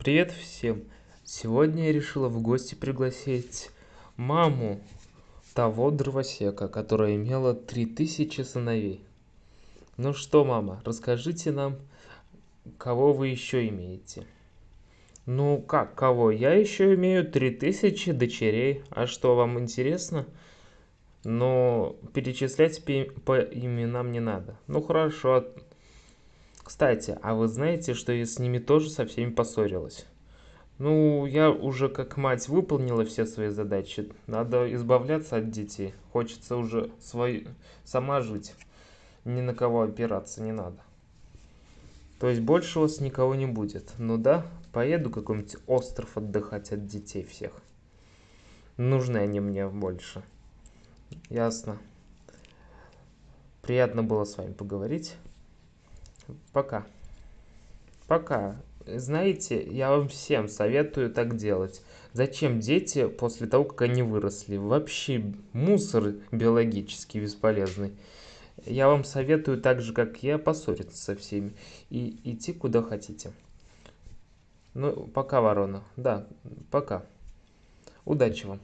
Привет всем! Сегодня я решила в гости пригласить маму того дровосека, которая имела 3000 сыновей. Ну что, мама, расскажите нам, кого вы еще имеете? Ну как, кого? Я еще имею 3000 дочерей. А что, вам интересно? Но перечислять по именам не надо. Ну хорошо, кстати, а вы знаете, что я с ними тоже со всеми поссорилась? Ну, я уже как мать выполнила все свои задачи. Надо избавляться от детей. Хочется уже свой... сама жить. Ни на кого опираться не надо. То есть больше у вас никого не будет. Ну да, поеду какой-нибудь остров отдыхать от детей всех. Нужны они мне больше. Ясно. Приятно было с вами поговорить. Пока. Пока. Знаете, я вам всем советую так делать. Зачем дети после того, как они выросли? Вообще мусор биологически бесполезный. Я вам советую так же, как я, поссориться со всеми и идти куда хотите. Ну, пока, ворона. Да, пока. Удачи вам.